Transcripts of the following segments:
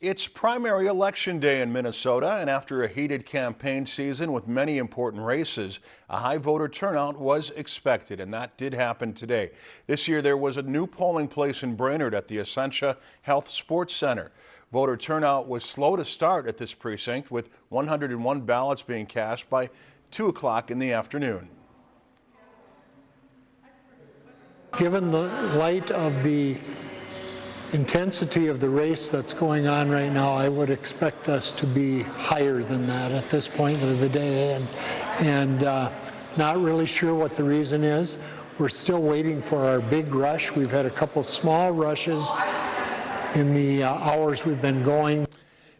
It's primary election day in Minnesota, and after a heated campaign season with many important races, a high voter turnout was expected, and that did happen today. This year, there was a new polling place in Brainerd at the Essentia Health Sports Center. Voter turnout was slow to start at this precinct, with 101 ballots being cast by 2 o'clock in the afternoon. Given the light of the intensity of the race that's going on right now, I would expect us to be higher than that at this point of the day, and, and uh, not really sure what the reason is. We're still waiting for our big rush. We've had a couple small rushes in the uh, hours we've been going.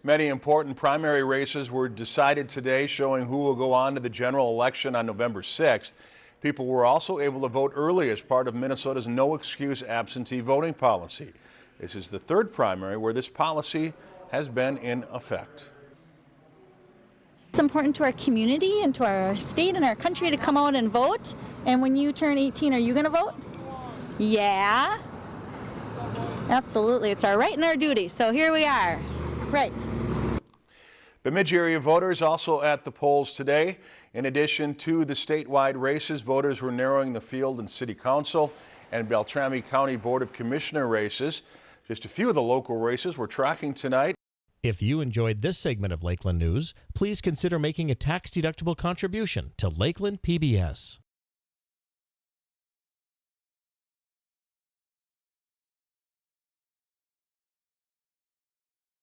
Many important primary races were decided today, showing who will go on to the general election on November 6th. People were also able to vote early as part of Minnesota's no excuse absentee voting policy. This is the third primary where this policy has been in effect. It's important to our community and to our state and our country to come out and vote. And when you turn 18, are you going to vote? Yeah. Absolutely. It's our right and our duty. So here we are. Right. Bemidji area voters also at the polls today. In addition to the statewide races, voters were narrowing the field in City Council and Beltrami County Board of Commissioner races. Just a few of the local races we're tracking tonight. If you enjoyed this segment of Lakeland News, please consider making a tax-deductible contribution to Lakeland PBS.